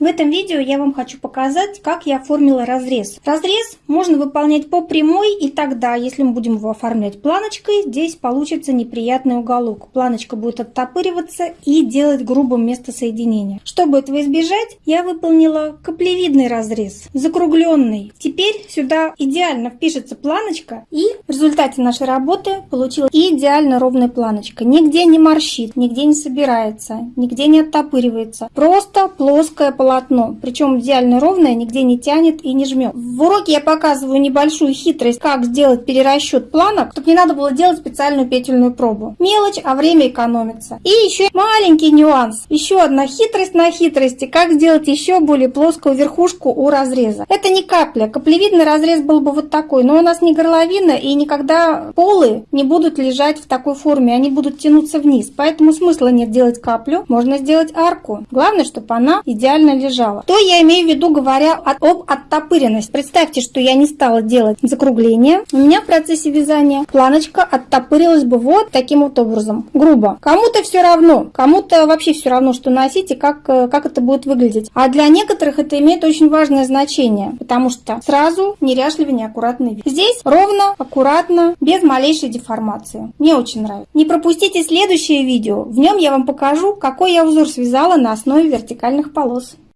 В этом видео я вам хочу показать, как я оформила разрез. Разрез можно выполнять по прямой, и тогда, если мы будем его оформлять планочкой, здесь получится неприятный уголок. Планочка будет оттопыриваться и делать грубым место соединения. Чтобы этого избежать, я выполнила каплевидный разрез, закругленный. Теперь сюда идеально впишется планочка, и в результате нашей работы получилась идеально ровная планочка. Нигде не морщит, нигде не собирается, нигде не оттопыривается. Просто плоское полотно полотно, причем идеально ровное, нигде не тянет и не жмет. В уроке я показываю небольшую хитрость, как сделать перерасчет планок, чтобы не надо было делать специальную петельную пробу. Мелочь, а время экономится. И еще маленький нюанс, еще одна хитрость на хитрости, как сделать еще более плоскую верхушку у разреза. Это не капля, каплевидный разрез был бы вот такой, но у нас не горловина и никогда полы не будут лежать в такой форме, они будут тянуться вниз, поэтому смысла нет делать каплю, можно сделать арку. Главное, чтобы она идеально лежала. То я имею в виду, говоря об оттопыренности. Представьте, что я не стала делать закругление. У меня в процессе вязания планочка оттопырилась бы вот таким вот образом. Грубо. Кому-то все равно. Кому-то вообще все равно, что носить и как, э, как это будет выглядеть. А для некоторых это имеет очень важное значение. Потому что сразу неряшливый, неаккуратный вид. Здесь ровно, аккуратно, без малейшей деформации. Мне очень нравится. Не пропустите следующее видео. В нем я вам покажу, какой я узор связала на основе вертикальных полос.